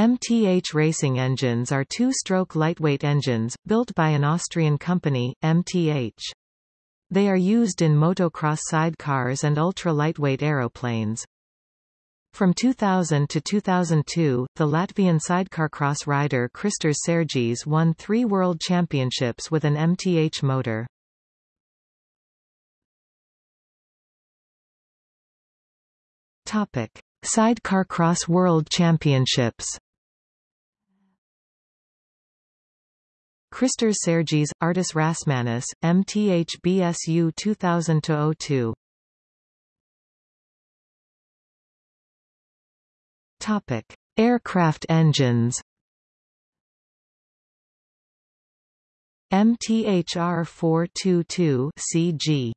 MTH racing engines are two-stroke lightweight engines, built by an Austrian company, MTH. They are used in motocross sidecars and ultra-lightweight aeroplanes. From 2000 to 2002, the Latvian sidecar cross rider Kristers Sergijs won three world championships with an MTH motor. Topic. Sidecar Cross World Championships Kristers Sergijs, Artis Rasmanis, MTHBSU 2000-02 Topic: Aircraft engines. MTHR 422 CG